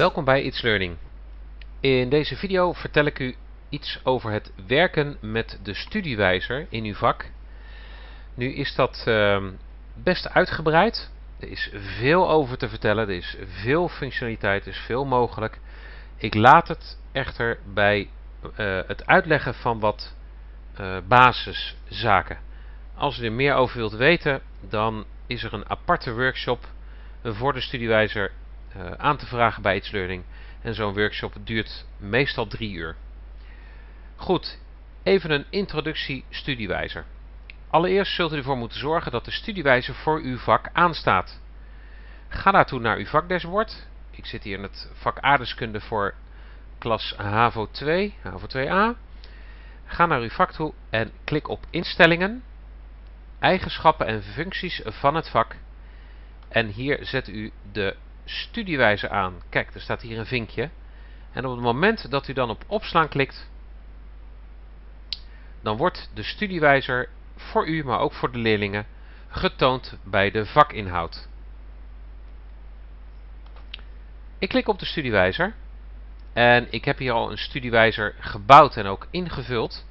Welkom bij It's Learning. In deze video vertel ik u iets over het werken met de studiewijzer in uw vak. Nu is dat uh, best uitgebreid. Er is veel over te vertellen, er is veel functionaliteit, er is veel mogelijk. Ik laat het echter bij uh, het uitleggen van wat uh, basiszaken. Als u er meer over wilt weten, dan is er een aparte workshop voor de studiewijzer uh, aan te vragen bij It's Learning. En zo'n workshop duurt meestal drie uur. Goed, even een introductie studiewijzer. Allereerst zult u ervoor moeten zorgen dat de studiewijzer voor uw vak aanstaat. Ga daartoe naar uw vakdashboard. Ik zit hier in het vak aardeskunde voor klas HAVO 2, HAVO 2a. Ga naar uw vak toe en klik op instellingen, eigenschappen en functies van het vak. En hier zet u de studiewijzer aan. Kijk, er staat hier een vinkje. En op het moment dat u dan op opslaan klikt, dan wordt de studiewijzer voor u, maar ook voor de leerlingen, getoond bij de vakinhoud. Ik klik op de studiewijzer en ik heb hier al een studiewijzer gebouwd en ook ingevuld.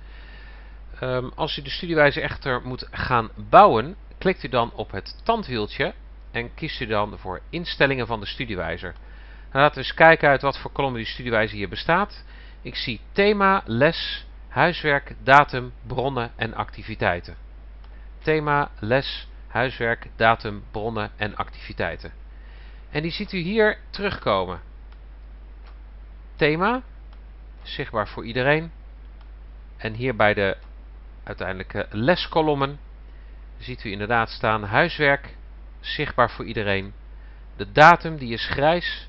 Um, als u de studiewijzer echter moet gaan bouwen, klikt u dan op het tandwieltje en kiest u dan voor instellingen van de studiewijzer. Laten we eens kijken uit wat voor kolommen die studiewijzer hier bestaat. Ik zie thema, les, huiswerk, datum, bronnen en activiteiten. Thema, les, huiswerk, datum, bronnen en activiteiten. En die ziet u hier terugkomen. Thema, zichtbaar voor iedereen. En hier bij de uiteindelijke leskolommen ziet u inderdaad staan huiswerk, zichtbaar voor iedereen. De datum die is grijs.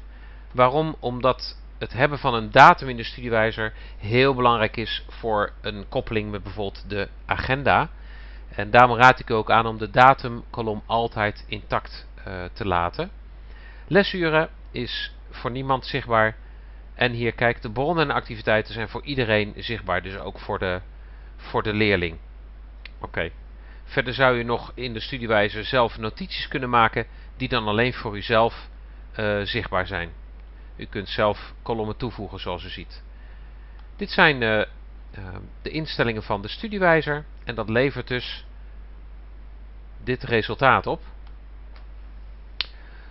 Waarom? Omdat het hebben van een datum in de studiewijzer heel belangrijk is voor een koppeling met bijvoorbeeld de agenda. En daarom raad ik u ook aan om de datumkolom altijd intact uh, te laten. Lesuren is voor niemand zichtbaar. En hier kijk, de bronnen en activiteiten zijn voor iedereen zichtbaar. Dus ook voor de, voor de leerling. Oké. Verder zou u nog in de studiewijzer zelf notities kunnen maken die dan alleen voor uzelf uh, zichtbaar zijn. U kunt zelf kolommen toevoegen zoals u ziet. Dit zijn uh, uh, de instellingen van de studiewijzer en dat levert dus dit resultaat op.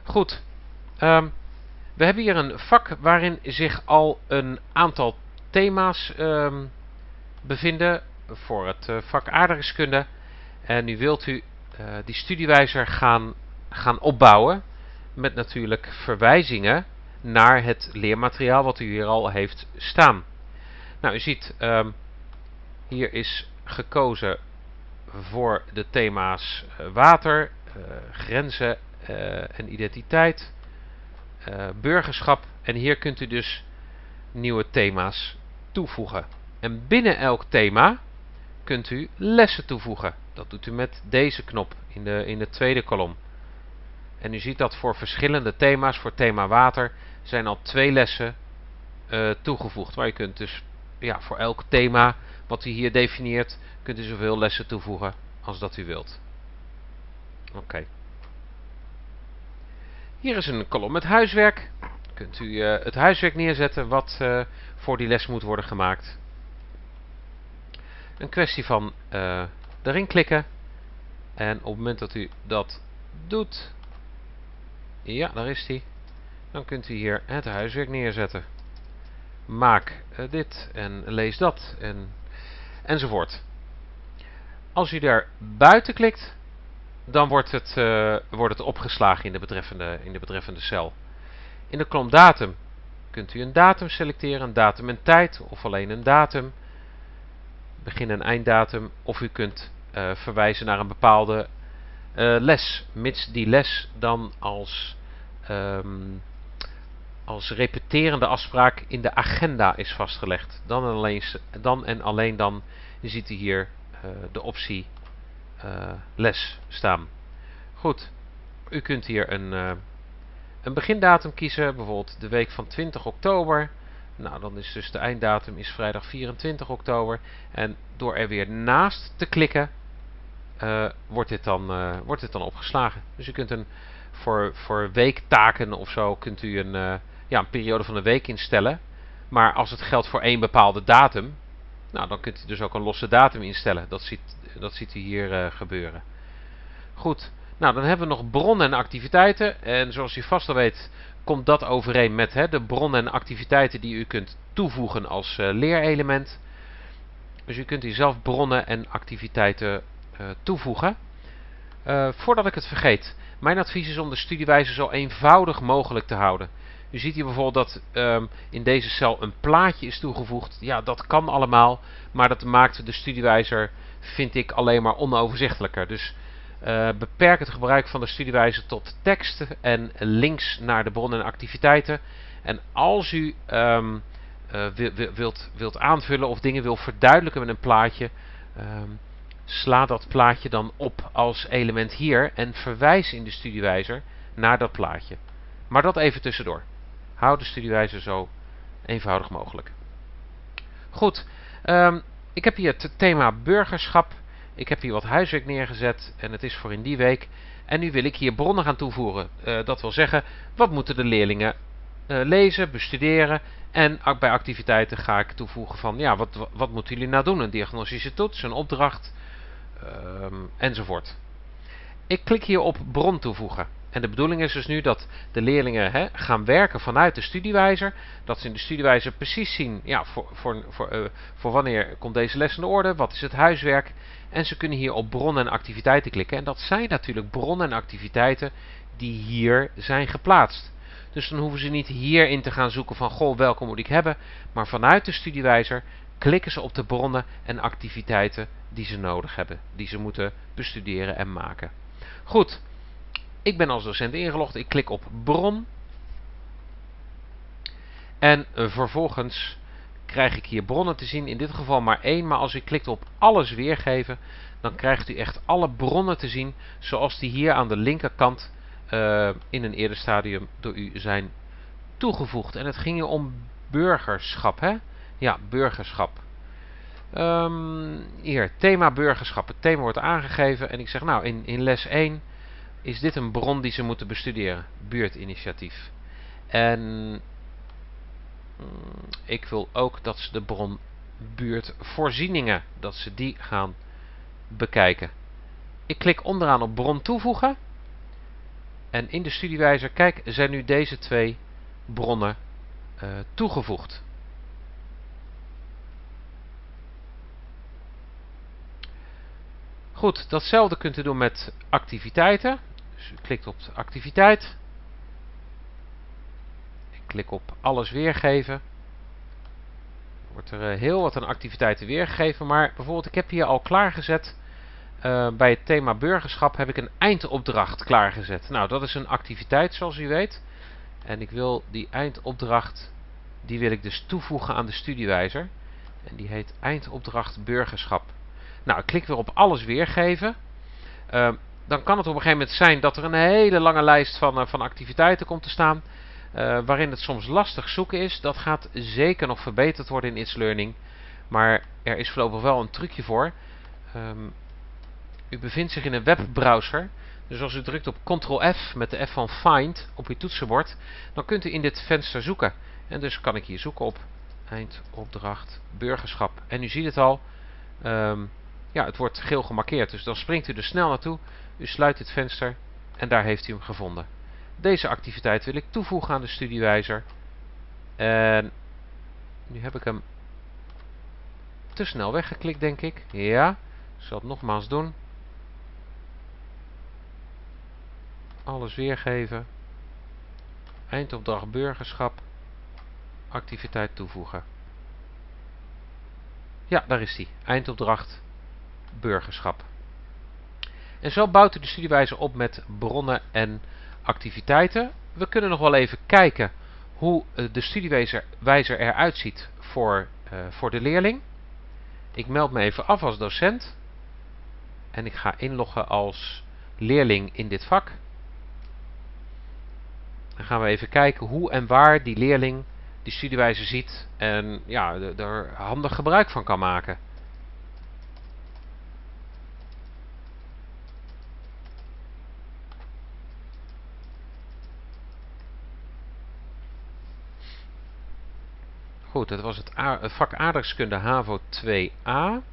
Goed, um, we hebben hier een vak waarin zich al een aantal thema's um, bevinden voor het vak aardrijkskunde. En nu wilt u uh, die studiewijzer gaan, gaan opbouwen met natuurlijk verwijzingen naar het leermateriaal wat u hier al heeft staan. Nou, u ziet, um, hier is gekozen voor de thema's uh, water, uh, grenzen en identiteit, burgerschap. En hier kunt u dus nieuwe thema's toevoegen. En binnen elk thema kunt u lessen toevoegen. Dat doet u met deze knop in de, in de tweede kolom. En u ziet dat voor verschillende thema's, voor thema water, zijn al twee lessen uh, toegevoegd. Waar je kunt dus ja, voor elk thema wat u hier definieert, kunt u zoveel lessen toevoegen als dat u wilt. Oké. Hier is een kolom met huiswerk. Kunt u uh, het huiswerk neerzetten wat uh, voor die les moet worden gemaakt. Een kwestie van uh, erin klikken. En op het moment dat u dat doet, ja, daar is hij. Dan kunt u hier het huiswerk neerzetten. Maak uh, dit en lees dat en, enzovoort. Als u daar buiten klikt, dan wordt het, uh, wordt het opgeslagen in de, betreffende, in de betreffende cel. In de kolom datum kunt u een datum selecteren, een datum en tijd of alleen een datum begin- en einddatum. Of u kunt uh, verwijzen naar een bepaalde uh, les, mits die les dan als, um, als repeterende afspraak in de agenda is vastgelegd. Dan en alleen dan, en alleen dan ziet u hier uh, de optie les staan. Goed, u kunt hier een, een begindatum kiezen, bijvoorbeeld de week van 20 oktober. Nou, dan is dus de einddatum is vrijdag 24 oktober. En door er weer naast te klikken, uh, wordt, dit dan, uh, wordt dit dan opgeslagen. Dus u kunt een, voor, voor weektaken of zo, kunt u een, uh, ja, een periode van een week instellen. Maar als het geldt voor één bepaalde datum, nou, dan kunt u dus ook een losse datum instellen. Dat ziet, dat ziet u hier gebeuren. Goed, nou dan hebben we nog bronnen en activiteiten. En zoals u vast al weet, komt dat overeen met hè, de bronnen en activiteiten die u kunt toevoegen als uh, leerelement. Dus u kunt hier zelf bronnen en activiteiten uh, toevoegen. voordat ik het vergeet, mijn advies is om de studiewijze zo eenvoudig mogelijk te houden. U ziet hier bijvoorbeeld dat um, in deze cel een plaatje is toegevoegd. Ja, dat kan allemaal, maar dat maakt de studiewijzer, vind ik, alleen maar onoverzichtelijker. Dus uh, beperk het gebruik van de studiewijzer tot tekst en links naar de bronnen en activiteiten. En als u um, uh, wilt, wilt aanvullen of dingen wil verduidelijken met een plaatje, um, sla dat plaatje dan op als element hier en verwijs in de studiewijzer naar dat plaatje. Maar dat even tussendoor. Hou de studiewijzer zo eenvoudig mogelijk. Goed, um, ik heb hier het thema burgerschap. Ik heb hier wat huiswerk neergezet en het is voor in die week. En nu wil ik hier bronnen gaan toevoegen. Uh, dat wil zeggen, wat moeten de leerlingen uh, lezen, bestuderen. En bij activiteiten ga ik toevoegen van, ja, wat, wat moeten jullie nou doen? Een diagnostische toets, een opdracht, um, enzovoort. Ik klik hier op bron toevoegen. En de bedoeling is dus nu dat de leerlingen hè, gaan werken vanuit de studiewijzer. Dat ze in de studiewijzer precies zien ja, voor, voor, voor, uh, voor wanneer komt deze les in de orde, wat is het huiswerk. En ze kunnen hier op bronnen en activiteiten klikken. En dat zijn natuurlijk bronnen en activiteiten die hier zijn geplaatst. Dus dan hoeven ze niet hierin te gaan zoeken van goh, welke moet ik hebben. Maar vanuit de studiewijzer klikken ze op de bronnen en activiteiten die ze nodig hebben. Die ze moeten bestuderen en maken. Goed, ik ben als docent ingelogd. Ik klik op bron. En uh, vervolgens krijg ik hier bronnen te zien. In dit geval maar één. Maar als u klikt op alles weergeven. Dan krijgt u echt alle bronnen te zien. Zoals die hier aan de linkerkant uh, in een eerder stadium door u zijn toegevoegd. En het ging hier om burgerschap. Hè? Ja, burgerschap. Um, hier, thema burgerschap. Het thema wordt aangegeven. En ik zeg nou, in, in les 1 is dit een bron die ze moeten bestuderen. Buurtinitiatief. En mm, ik wil ook dat ze de bron buurtvoorzieningen, dat ze die gaan bekijken. Ik klik onderaan op bron toevoegen. En in de studiewijzer, kijk, zijn nu deze twee bronnen uh, toegevoegd. Goed, datzelfde kunt u doen met activiteiten. Dus u klikt op activiteit. Ik klik op alles weergeven. Er wordt er uh, heel wat aan activiteiten weergegeven. Maar bijvoorbeeld ik heb hier al klaargezet. Uh, bij het thema burgerschap heb ik een eindopdracht klaargezet. Nou, dat is een activiteit zoals u weet. En ik wil die eindopdracht, die wil ik dus toevoegen aan de studiewijzer. En die heet eindopdracht burgerschap. Nou, ik klik weer op alles weergeven. Uh, dan kan het op een gegeven moment zijn dat er een hele lange lijst van, uh, van activiteiten komt te staan. Uh, waarin het soms lastig zoeken is. Dat gaat zeker nog verbeterd worden in It's Learning. Maar er is voorlopig wel een trucje voor. Um, u bevindt zich in een webbrowser. Dus als u drukt op Ctrl-F met de F van Find op uw toetsenbord. Dan kunt u in dit venster zoeken. En dus kan ik hier zoeken op eindopdracht burgerschap. En u ziet het al. Um, ja, het wordt geel gemarkeerd. Dus dan springt u er snel naartoe. U sluit dit venster en daar heeft u hem gevonden. Deze activiteit wil ik toevoegen aan de studiewijzer. En nu heb ik hem te snel weggeklikt, denk ik. Ja, ik zal het nogmaals doen. Alles weergeven. Eindopdracht burgerschap. Activiteit toevoegen. Ja, daar is die. Eindopdracht burgerschap. En zo bouwt u de studiewijzer op met bronnen en activiteiten. We kunnen nog wel even kijken hoe eh, de studiewijzer eruit ziet voor, uh, voor de leerling. Ik meld me even af als docent. En ik ga inloggen als leerling in dit vak. Dan gaan we even kijken hoe en waar die leerling die studiewijzer ziet en ja, er handig gebruik van kan maken. Goed, dat was het vak aardrijkskunde HAVO 2a.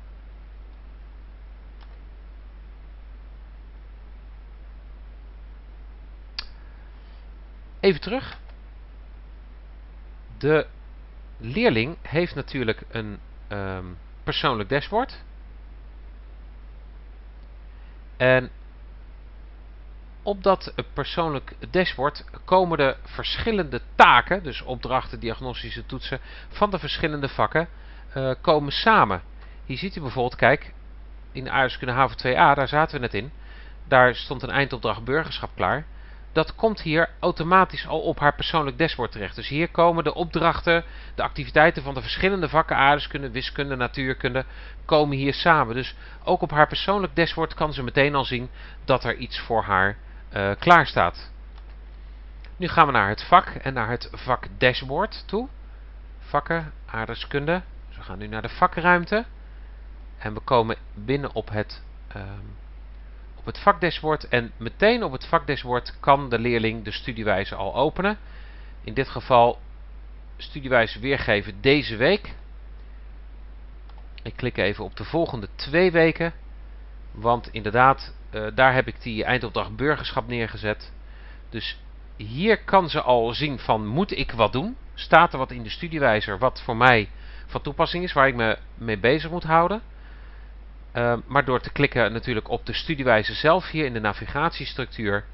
Even terug. De leerling heeft natuurlijk een ehm, persoonlijk dashboard. En op dat persoonlijk dashboard komen de verschillende taken, dus opdrachten, diagnostische toetsen, van de verschillende vakken, uh, komen samen. Hier ziet u bijvoorbeeld, kijk, in de aardrijkskunde HAVO 2a, daar zaten we net in. Daar stond een eindopdracht burgerschap klaar dat komt hier automatisch al op haar persoonlijk dashboard terecht. Dus hier komen de opdrachten, de activiteiten van de verschillende vakken aardeskunde, wiskunde, natuurkunde, komen hier samen. Dus ook op haar persoonlijk dashboard kan ze meteen al zien dat er iets voor haar uh, klaar staat. Nu gaan we naar het vak en naar het vak dashboard toe. Vakken, aardeskunde. Dus we gaan nu naar de vakruimte. En we komen binnen op het... Um, het vakdashboard en meteen op het vakdashboard kan de leerling de studiewijze al openen. In dit geval studiewijze weergeven deze week. Ik klik even op de volgende twee weken. Want inderdaad, uh, daar heb ik die eindopdracht burgerschap neergezet. Dus hier kan ze al zien van moet ik wat doen? Staat er wat in de studiewijzer wat voor mij van toepassing is, waar ik me mee bezig moet houden? Ehm, maar door te klikken natuurlijk op de studiewijze zelf hier in de navigatiestructuur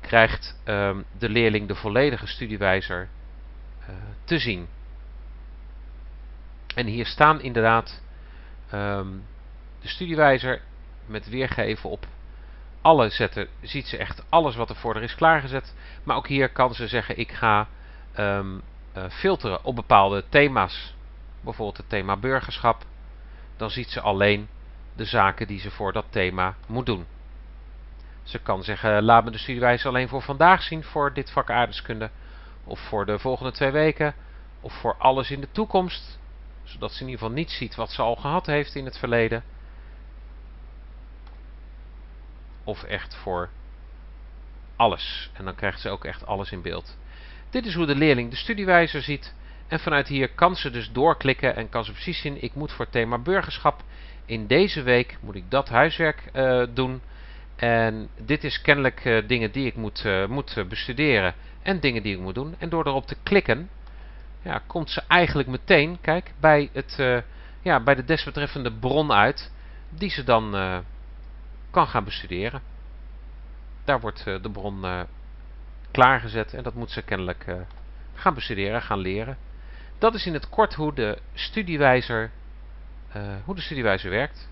krijgt ehm, de leerling de volledige studiewijzer uh, te zien. En hier staan inderdaad um, de studiewijzer met weergeven op alle zetten. Ziet ze echt alles wat er voor er is klaargezet. Maar ook hier kan ze zeggen ik ga uh, filteren op bepaalde thema's. Bijvoorbeeld het thema burgerschap. Dan ziet ze alleen de zaken die ze voor dat thema moet doen. Ze kan zeggen, laat me de studiewijze alleen voor vandaag zien voor dit vak aardeskunde. Of voor de volgende twee weken. Of voor alles in de toekomst. Zodat ze in ieder geval niet ziet wat ze al gehad heeft in het verleden. Of echt voor alles. En dan krijgt ze ook echt alles in beeld. Dit is hoe de leerling de studiewijzer ziet. En vanuit hier kan ze dus doorklikken en kan ze precies zien, ik moet voor thema burgerschap in deze week moet ik dat huiswerk uh, doen. En dit is kennelijk uh, dingen die ik moet, uh, moet bestuderen en dingen die ik moet doen. En door erop te klikken, ja, komt ze eigenlijk meteen, kijk, bij, het, ja, bij de desbetreffende bron uit, die ze dan kan gaan bestuderen. Daar wordt de bron klaargezet en dat moet ze kennelijk gaan bestuderen, gaan leren. Dat is in het kort hoe de studiewijzer hoe de studiewijze werkt.